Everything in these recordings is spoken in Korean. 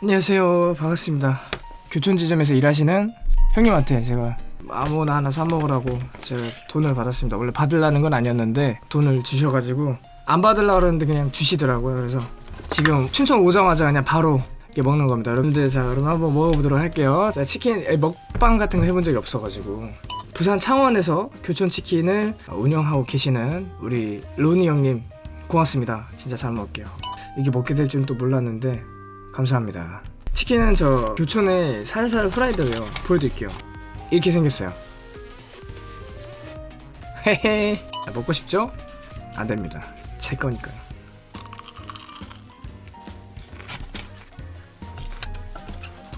안녕하세요. 반갑습니다. 교촌지점에서 일하시는 형님한테 제가 아무나 하나 사 먹으라고 제가 돈을 받았습니다. 원래 받으려는 건 아니었는데 돈을 주셔가지고 안 받으려고 그랬는데 그냥 주시더라고요. 그래서 지금 춘천 오자마자 그냥 바로 먹는 겁니다. 여러분들 자 그럼 한번 먹어보도록 할게요. 자 치킨 에, 먹방 같은 거 해본 적이 없어가지고 부산 창원에서 교촌치킨을 운영하고 계시는 우리 로니 형님 고맙습니다. 진짜 잘 먹을게요. 이게 먹게 될 줄은 또 몰랐는데 감사합니다. 치킨은 저 교촌에 살살 후라이드예요. 보여드릴게요. 이렇게 생겼어요. 헤헤. 아, 먹고 싶죠? 안됩니다. 제 거니까요.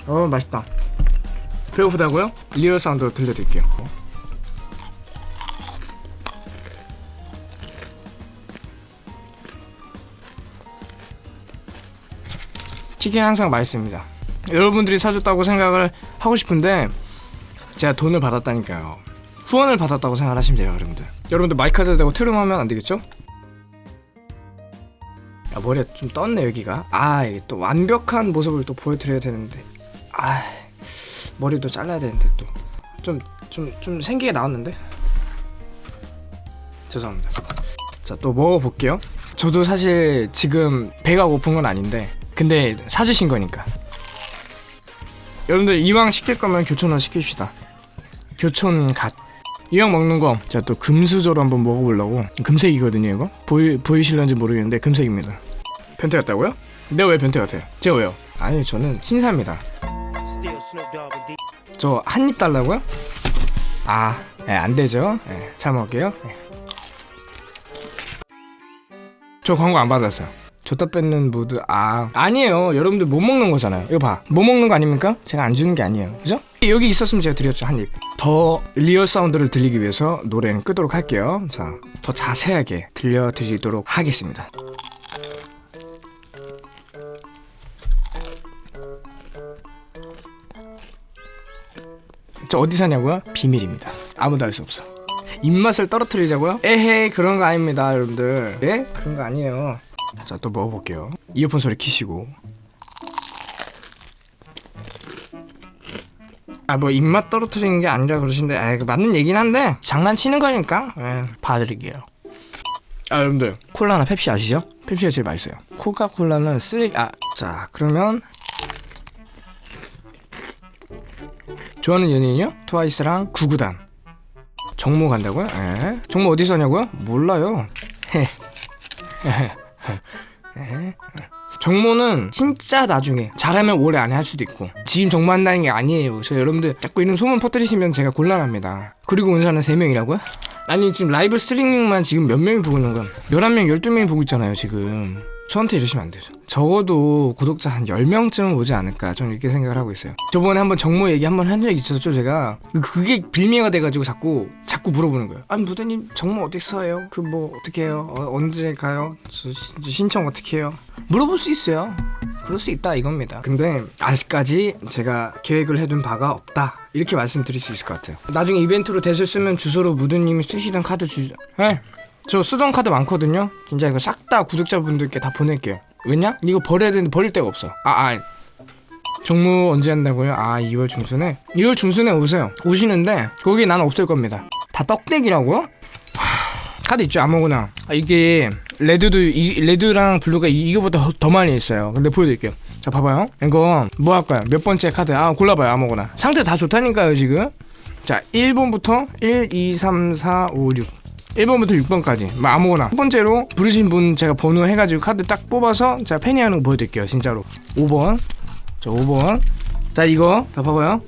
어 맛있다. 배고프다고요? real sound 들려드릴게요 치킨 항상 맛있습니다. 여러분들이 사줬다고 생각을 하고 싶은데 제가 돈을 받았다니까요. 후원을 받았다고 생각하시면 돼요, 여러분들. 여러분들 마이크를 대고 트름하면 안 되겠죠? 야, 머리가 좀 떴네 여기가. 아, 이게 또 완벽한 모습을 또 보여드려야 되는데. 아, 머리도 잘라야 되는데 또 좀 좀좀 생기게 나왔는데. 죄송합니다. 자, 또 먹어볼게요. 저도 사실 지금 배가 고픈 건 아닌데 근데 사주신 거니까 여러분들 이왕 시킬 거면 교촌으로 시킵시다 교촌 갓 이왕 먹는 거 제가 또 금수저로 한번 먹어보려고 금색이거든요 이거 보이, 보이실런지 모르겠는데 금색입니다 변태 같다고요? 내가 왜 변태 같아요? 제가 왜요? 아니 저는 신사입니다. 저 한 입 달라고요? 아, 예, 안 되죠. 예, 잘 먹을게요. 예. 저 광고 안 받았어요. 줬다 뺏는 무드 아 아니에요 여러분들 못 먹는 거잖아요 이거 봐못 먹는 거 아닙니까? 제가 안 주는 게 아니에요 그죠? 여기 있었으면 제가 드렸죠 한입더 real sound를 들리기 위해서 노래는 끄도록 할게요 자더 자세하게 들려드리도록 하겠습니다 저 어디 사냐고요? 비밀입니다. 아무도 알 수 없어. 입맛을 떨어뜨리자고요? 에헤이 그런 거 아닙니다 여러분들 네? 그런 거 아니에요 자 또 먹어볼게요 이어폰 소리 키시고 아 뭐 입맛 떨어뜨리는 게 아니라 그러신데 아 맞는 얘긴 한데 장난치는 거니까 예, 봐드릴게요 아 여러분들 콜라나 펩시 아시죠? 펩시가 제일 맛있어요 코카콜라는 쓰레기 아자 그러면 좋아하는 연예인이요? 트와이스랑 구구단 정모 간다고요? 에? 정모 어디서 하냐고요? 몰라요 에? 정모는 진짜 나중에 잘하면 올해 안에 할 수도 있고 지금 정모한다는 게 아니에요. 저 여러분들 자꾸 이런 소문 퍼뜨리시면 제가 곤란합니다. 그리고 은사는 3명이라고요? 아니 지금 라이브 스트리밍만 지금 몇 명이 보고 있는 건 11명 12명이 보고 있잖아요 지금 저한테 이러시면 안 되죠 적어도 구독자 한 10명쯤은 오지 않을까 저는 이렇게 생각을 하고 있어요 저번에 한번 정모 얘기 한번 한 적이 있었죠 제가 그게 빌미가 돼가지고 자꾸 자꾸 물어보는 거예요 아니 무대님 정모 어디 있어요? 그 뭐 어떻게 해요? 어, 언제 가요? 저, 저 신청 어떻게 해요? 물어볼 수 있어요 그럴 수 있다 이겁니다 근데 아직까지 제가 계획을 해둔 바가 없다 이렇게 말씀드릴 수 있을 것 같아요 나중에 이벤트로 쓰면 주소로 무드님이 쓰시던 카드 주죠 네. 저 쓰던 카드 많거든요. 진짜 이거 싹 다 구독자분들께 다 보낼게요. 왜냐? 이거 버려야 되는데 버릴 데가 없어. 아 아. 정무 언제 한다고요? 아 2월 중순에? 2월 중순에 오세요. 오시는데 거기 난 없을 겁니다. 다 떡대기라고요? 하, 카드 있죠 아무거나. 아, 이게 red도 이, red랑 blue가 이, 이거보다 더, 더 많이 있어요. 근데 보여드릴게요. 자 봐봐요. 이거 뭐 할까요? 몇 번째 카드? 아 골라봐요 아무거나. 상태 다 좋다니까요 지금. 자 1번부터 1, 2, 3, 4, 5, 6 1번부터 6번까지. 뭐 아무거나. 첫 번째로 부르신 분 제가 번호 해가지고 카드 딱 뽑아서 제가 패니하는 거 보여드릴게요 진짜로. 5번. 자 5번. 자 이거 자 봐봐요.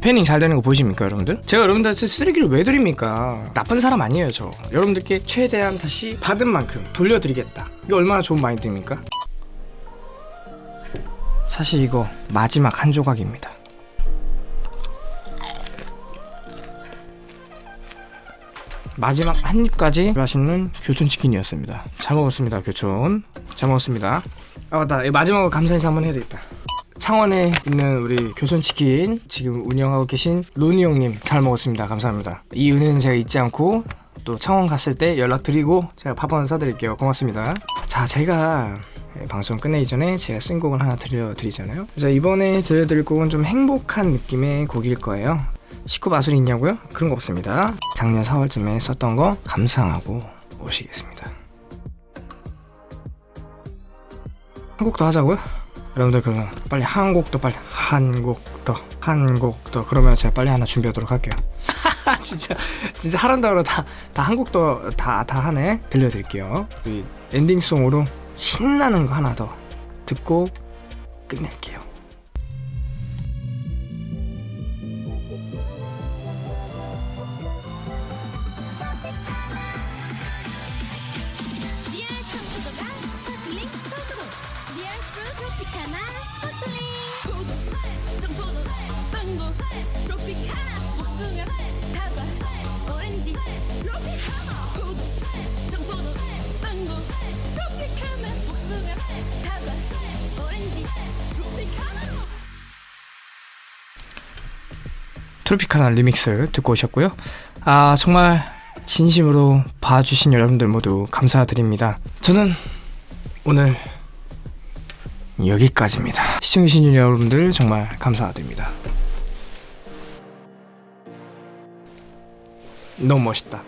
패닝 잘 되는 거 보이십니까 여러분들? 제가 여러분들한테 쓰레기를 왜 드립니까? 나쁜 사람 아니에요 저. 여러분들께 최대한 다시 받은 만큼 돌려드리겠다. 이거 얼마나 좋은 마인드입니까? 사실 이거 마지막 한 조각입니다 마지막 한 입까지 맛있는 교촌치킨이었습니다. 잘 먹었습니다 교촌. 잘 먹었습니다. 아 맞다. 이 마지막으로 감사 인사 한번 해야 되겠다. 창원에 있는 우리 교촌치킨 지금 운영하고 계신 로니 형님 잘 먹었습니다. 감사합니다. 이 은혜는 제가 잊지 않고 또 창원 갔을 때 연락드리고 제가 밥 한번 사드릴게요. 고맙습니다. 자 제가 예, 방송 끝내기 전에 제가 쓴 곡을 하나 들려드리잖아요. 이번에 들려드릴 곡은 좀 행복한 느낌의 곡일 거예요. 식구 마술이 있냐고요? 그런 거 없습니다. 작년 4월쯤에 썼던 거 감상하고 오시겠습니다. 한곡더 하자고요? 여러분들 그러면 빨리 한곡더 빨리 한곡더한곡더 그러면 제가 빨리 하나 준비하도록 할게요. 진짜 진짜 하란다로 다다 한곡더다다 하네 들려드릴게요. 이 엔딩송으로 신나는 거 하나 더 듣고 끝낼게요. 트로피카나 리믹스 듣고 오셨고요. 아 정말 진심으로 봐주신 여러분들 모두 감사드립니다. 저는 오늘 여기까지입니다. 시청해주신 여러분들 정말 감사드립니다. 너무 멋있다.